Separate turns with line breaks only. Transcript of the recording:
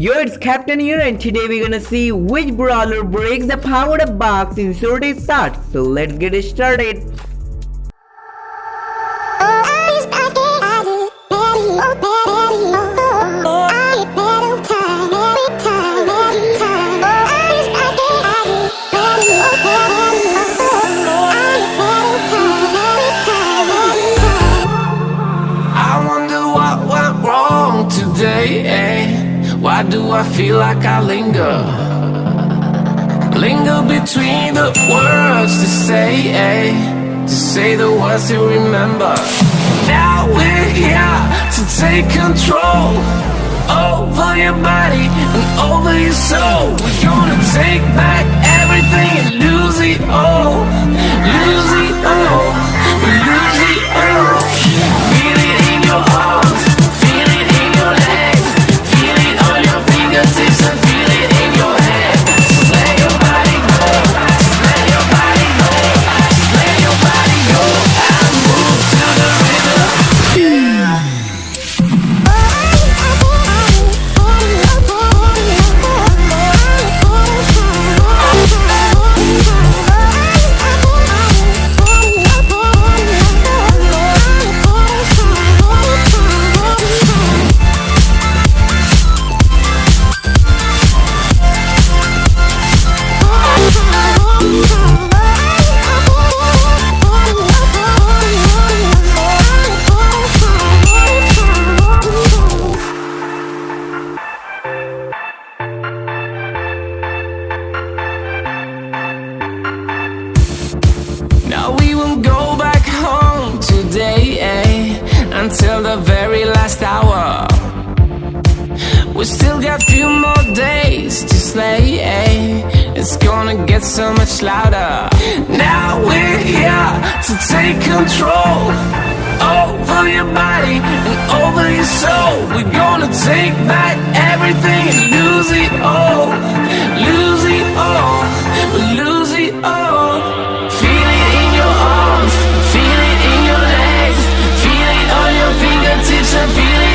Yo, it's Captain here and today we're gonna see which brawler breaks the power up box in Sword Start. So let's get started.
I feel like I linger? Linger between the words to say, eh? To say the words to remember. Now we're here to take control over your body and over your soul. We're gonna take back everything and lose it all. Lose it all. Lose it all. We still got a few more days to slay eh? It's gonna get so much louder. Now we're here to take control Over your body and over your soul. We're gonna take back everything and lose it all Lose it all, lose it all. Feel it in your arms, feel it in your legs Feel it on your fingertips and feel it